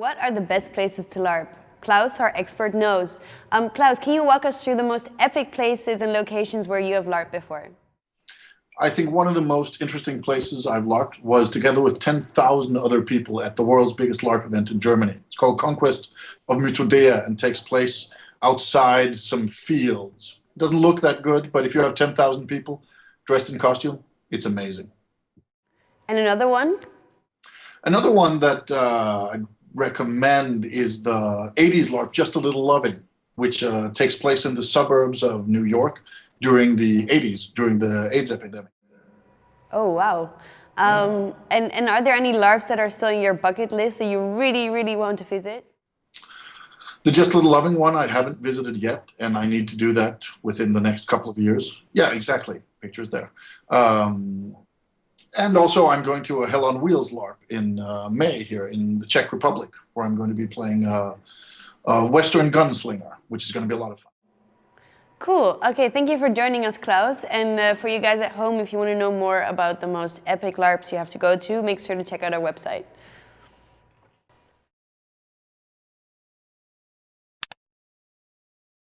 What are the best places to LARP? Klaus, our expert, knows. Um, Klaus, can you walk us through the most epic places and locations where you have LARP before? I think one of the most interesting places I've LARPed was together with 10,000 other people at the world's biggest LARP event in Germany. It's called Conquest of Mythodea and takes place outside some fields. It doesn't look that good, but if you have 10,000 people dressed in costume, it's amazing. And another one? Another one that uh, recommend is the 80s LARP, Just a Little Loving, which uh, takes place in the suburbs of New York during the 80s, during the AIDS epidemic. Oh, wow. Um, and, and are there any LARPs that are still in your bucket list that you really, really want to visit? The Just a Little Loving one I haven't visited yet, and I need to do that within the next couple of years. Yeah, exactly. Pictures there. Um, and also I'm going to a Hell on Wheels LARP in uh, May here in the Czech Republic, where I'm going to be playing uh, a Western Gunslinger, which is going to be a lot of fun. Cool. Okay, thank you for joining us, Klaus. And uh, for you guys at home, if you want to know more about the most epic LARPs you have to go to, make sure to check out our website.